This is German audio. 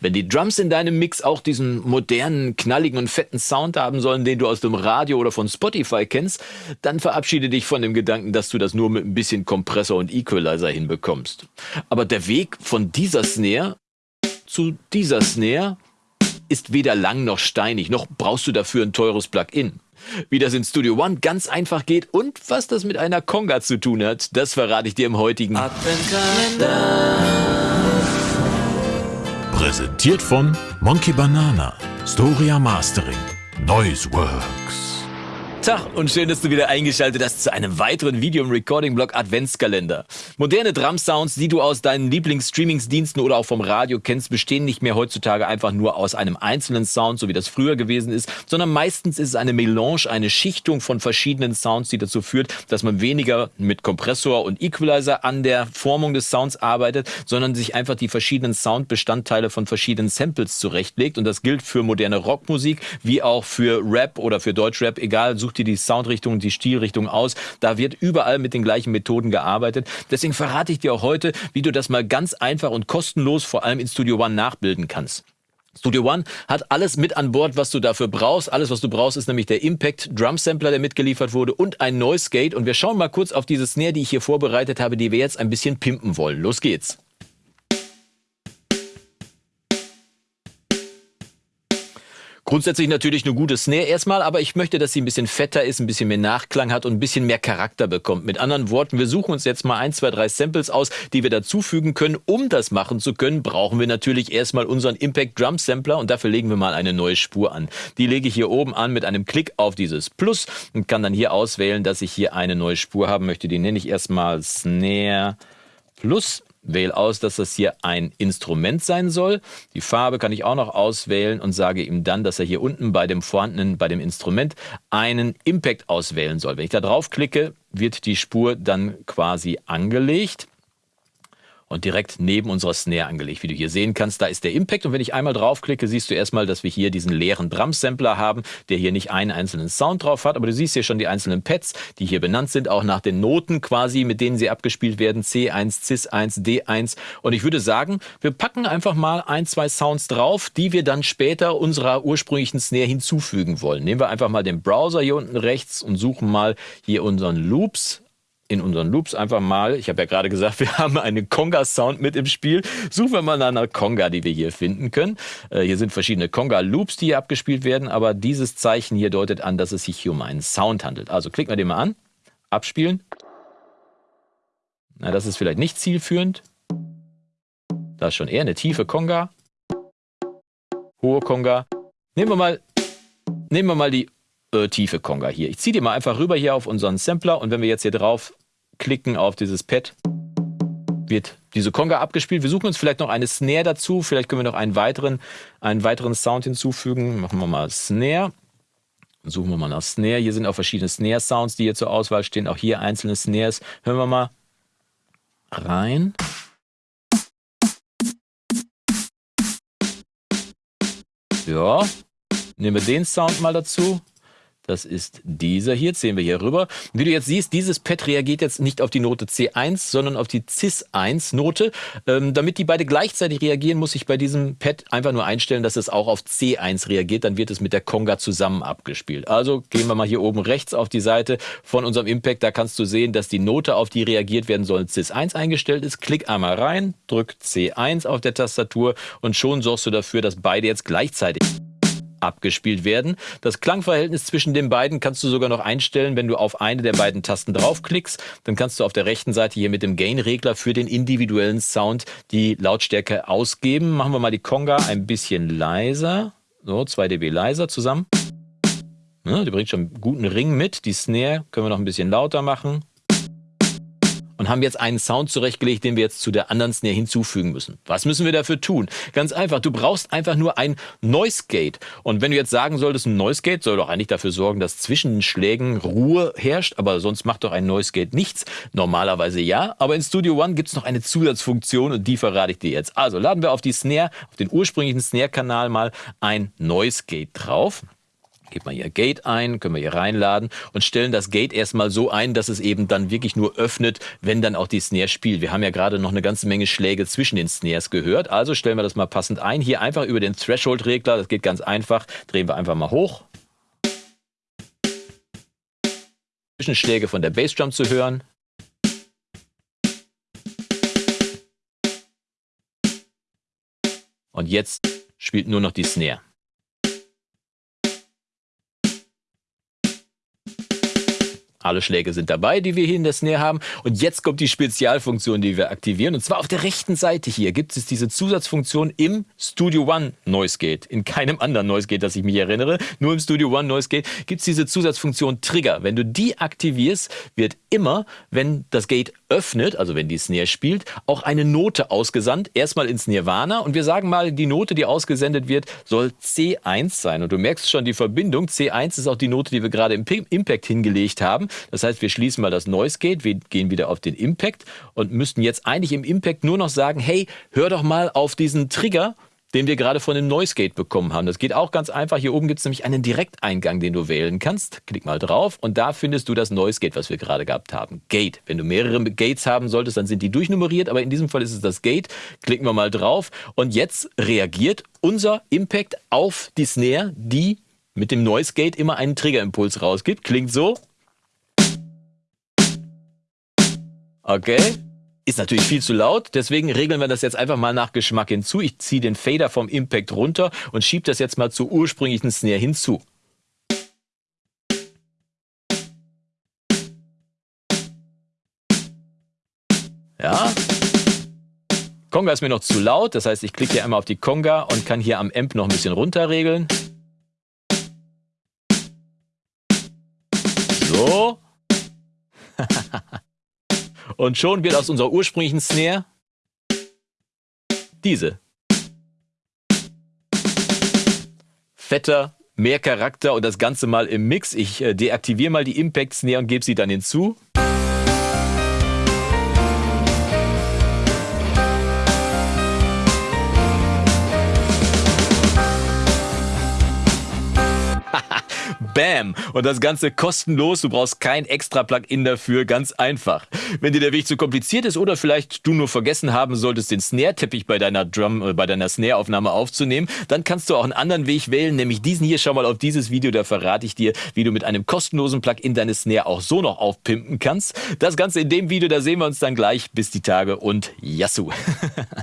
Wenn die Drums in deinem Mix auch diesen modernen, knalligen und fetten Sound haben sollen, den du aus dem Radio oder von Spotify kennst, dann verabschiede dich von dem Gedanken, dass du das nur mit ein bisschen Kompressor und Equalizer hinbekommst. Aber der Weg von dieser Snare zu dieser Snare ist weder lang noch steinig, noch brauchst du dafür ein teures Plugin. Wie das in Studio One ganz einfach geht und was das mit einer Conga zu tun hat, das verrate ich dir im heutigen Adventkalender. Präsentiert von Monkey Banana, Storia Mastering, Noiseworks. Tag und schön, dass du wieder eingeschaltet hast zu einem weiteren Video im Recording-Blog Adventskalender. Moderne Drum-Sounds, die du aus deinen Lieblings-Streamingsdiensten oder auch vom Radio kennst, bestehen nicht mehr heutzutage einfach nur aus einem einzelnen Sound, so wie das früher gewesen ist, sondern meistens ist es eine Melange, eine Schichtung von verschiedenen Sounds, die dazu führt, dass man weniger mit Kompressor und Equalizer an der Formung des Sounds arbeitet, sondern sich einfach die verschiedenen Soundbestandteile von verschiedenen Samples zurechtlegt. Und das gilt für moderne Rockmusik wie auch für Rap oder für Deutschrap, egal, such dir die Soundrichtung und die Stilrichtung aus. Da wird überall mit den gleichen Methoden gearbeitet. Deswegen verrate ich dir auch heute, wie du das mal ganz einfach und kostenlos vor allem in Studio One nachbilden kannst. Studio One hat alles mit an Bord, was du dafür brauchst. Alles, was du brauchst, ist nämlich der Impact Drum Sampler, der mitgeliefert wurde und ein Noise Gate. Und wir schauen mal kurz auf diese Snare, die ich hier vorbereitet habe, die wir jetzt ein bisschen pimpen wollen. Los geht's. Grundsätzlich natürlich eine gute Snare erstmal, aber ich möchte, dass sie ein bisschen fetter ist, ein bisschen mehr Nachklang hat und ein bisschen mehr Charakter bekommt. Mit anderen Worten, wir suchen uns jetzt mal ein, zwei, drei Samples aus, die wir dazufügen können. Um das machen zu können, brauchen wir natürlich erstmal unseren Impact Drum Sampler und dafür legen wir mal eine neue Spur an. Die lege ich hier oben an mit einem Klick auf dieses Plus und kann dann hier auswählen, dass ich hier eine neue Spur haben möchte. Die nenne ich erstmal Snare Plus Wähle aus, dass das hier ein Instrument sein soll. Die Farbe kann ich auch noch auswählen und sage ihm dann, dass er hier unten bei dem vorhandenen, bei dem Instrument einen Impact auswählen soll. Wenn ich da draufklicke, wird die Spur dann quasi angelegt und direkt neben unserer Snare angelegt. Wie du hier sehen kannst, da ist der Impact und wenn ich einmal draufklicke, siehst du erstmal, dass wir hier diesen leeren Drum-Sampler haben, der hier nicht einen einzelnen Sound drauf hat, aber du siehst hier schon die einzelnen Pads, die hier benannt sind, auch nach den Noten quasi, mit denen sie abgespielt werden, C1, CIS1, D1 und ich würde sagen, wir packen einfach mal ein, zwei Sounds drauf, die wir dann später unserer ursprünglichen Snare hinzufügen wollen. Nehmen wir einfach mal den Browser hier unten rechts und suchen mal hier unseren Loops in unseren Loops einfach mal, ich habe ja gerade gesagt, wir haben einen Conga-Sound mit im Spiel. Suchen wir mal nach einer Conga, die wir hier finden können. Äh, hier sind verschiedene Conga-Loops, die hier abgespielt werden, aber dieses Zeichen hier deutet an, dass es sich hier um einen Sound handelt. Also klicken wir den mal an, abspielen. Na, das ist vielleicht nicht zielführend. Das ist schon eher eine tiefe Conga. Hohe Conga. Nehmen wir mal, nehmen wir mal die äh, tiefe Conga hier. Ich ziehe die mal einfach rüber hier auf unseren Sampler und wenn wir jetzt hier drauf klicken auf dieses Pad, wird diese Conga abgespielt. Wir suchen uns vielleicht noch eine Snare dazu. Vielleicht können wir noch einen weiteren, einen weiteren Sound hinzufügen. Machen wir mal Snare. Suchen wir mal nach Snare. Hier sind auch verschiedene Snare-Sounds, die hier zur Auswahl stehen. Auch hier einzelne Snares. Hören wir mal rein. Ja, nehmen wir den Sound mal dazu. Das ist dieser hier, sehen wir hier rüber. Wie du jetzt siehst, dieses Pad reagiert jetzt nicht auf die Note C1, sondern auf die Cis1-Note. Ähm, damit die beide gleichzeitig reagieren, muss ich bei diesem Pad einfach nur einstellen, dass es auch auf C1 reagiert. Dann wird es mit der Conga zusammen abgespielt. Also gehen wir mal hier oben rechts auf die Seite von unserem Impact. Da kannst du sehen, dass die Note, auf die reagiert werden soll, Cis1 eingestellt ist. Klick einmal rein, drück C1 auf der Tastatur und schon sorgst du dafür, dass beide jetzt gleichzeitig abgespielt werden. Das Klangverhältnis zwischen den beiden kannst du sogar noch einstellen, wenn du auf eine der beiden Tasten draufklickst. Dann kannst du auf der rechten Seite hier mit dem Gain-Regler für den individuellen Sound die Lautstärke ausgeben. Machen wir mal die Conga ein bisschen leiser. So, 2 dB leiser zusammen. Ja, die bringt schon einen guten Ring mit. Die Snare können wir noch ein bisschen lauter machen und haben jetzt einen Sound zurechtgelegt, den wir jetzt zu der anderen Snare hinzufügen müssen. Was müssen wir dafür tun? Ganz einfach, du brauchst einfach nur ein Noise Gate. Und wenn du jetzt sagen solltest, ein Noise Gate soll doch eigentlich dafür sorgen, dass zwischen den Schlägen Ruhe herrscht, aber sonst macht doch ein Noise Gate nichts. Normalerweise ja, aber in Studio One gibt es noch eine Zusatzfunktion und die verrate ich dir jetzt. Also laden wir auf die Snare, auf den ursprünglichen Snare-Kanal mal ein Noise Gate drauf. Geben wir hier Gate ein, können wir hier reinladen und stellen das Gate erstmal so ein, dass es eben dann wirklich nur öffnet, wenn dann auch die Snare spielt. Wir haben ja gerade noch eine ganze Menge Schläge zwischen den Snares gehört, also stellen wir das mal passend ein. Hier einfach über den Threshold-Regler, das geht ganz einfach, drehen wir einfach mal hoch. Zwischenschläge von der Bassdrum zu hören. Und jetzt spielt nur noch die Snare. Alle Schläge sind dabei, die wir hier in der Snare haben. Und jetzt kommt die Spezialfunktion, die wir aktivieren. Und zwar auf der rechten Seite hier gibt es diese Zusatzfunktion im Studio One Noise Gate. In keinem anderen Noise Gate, das ich mich erinnere. Nur im Studio One Noise Gate gibt es diese Zusatzfunktion Trigger. Wenn du die aktivierst, wird immer, wenn das Gate öffnet, also wenn die Snare spielt, auch eine Note ausgesandt. Erstmal ins Nirvana. Und wir sagen mal, die Note, die ausgesendet wird, soll C1 sein. Und du merkst schon die Verbindung. C1 ist auch die Note, die wir gerade im Impact hingelegt haben. Das heißt, wir schließen mal das Noise Gate, wir gehen wieder auf den Impact und müssten jetzt eigentlich im Impact nur noch sagen, hey, hör doch mal auf diesen Trigger, den wir gerade von dem Noise Gate bekommen haben. Das geht auch ganz einfach. Hier oben gibt es nämlich einen Direkteingang, den du wählen kannst. Klick mal drauf und da findest du das Noise Gate, was wir gerade gehabt haben. Gate. Wenn du mehrere Gates haben solltest, dann sind die durchnummeriert, aber in diesem Fall ist es das Gate. Klicken wir mal drauf und jetzt reagiert unser Impact auf die Snare, die mit dem Noise Gate immer einen Triggerimpuls rausgibt. Klingt so. Okay. Ist natürlich viel zu laut, deswegen regeln wir das jetzt einfach mal nach Geschmack hinzu. Ich ziehe den Fader vom Impact runter und schiebe das jetzt mal zur ursprünglichen Snare hinzu. Ja. Conga ist mir noch zu laut, das heißt, ich klicke hier einmal auf die Conga und kann hier am Amp noch ein bisschen runter regeln. So. Und schon wird aus unserer ursprünglichen Snare diese. Fetter, mehr Charakter und das Ganze mal im Mix. Ich äh, deaktiviere mal die Impact Snare und gebe sie dann hinzu. Bam! Und das Ganze kostenlos. Du brauchst kein extra Plugin dafür. Ganz einfach. Wenn dir der Weg zu kompliziert ist oder vielleicht du nur vergessen haben solltest, den Snare-Teppich bei deiner Drum, äh, bei deiner Snare-Aufnahme aufzunehmen, dann kannst du auch einen anderen Weg wählen, nämlich diesen hier. Schau mal auf dieses Video, da verrate ich dir, wie du mit einem kostenlosen Plugin deine Snare auch so noch aufpimpen kannst. Das Ganze in dem Video, da sehen wir uns dann gleich. Bis die Tage und Yassou!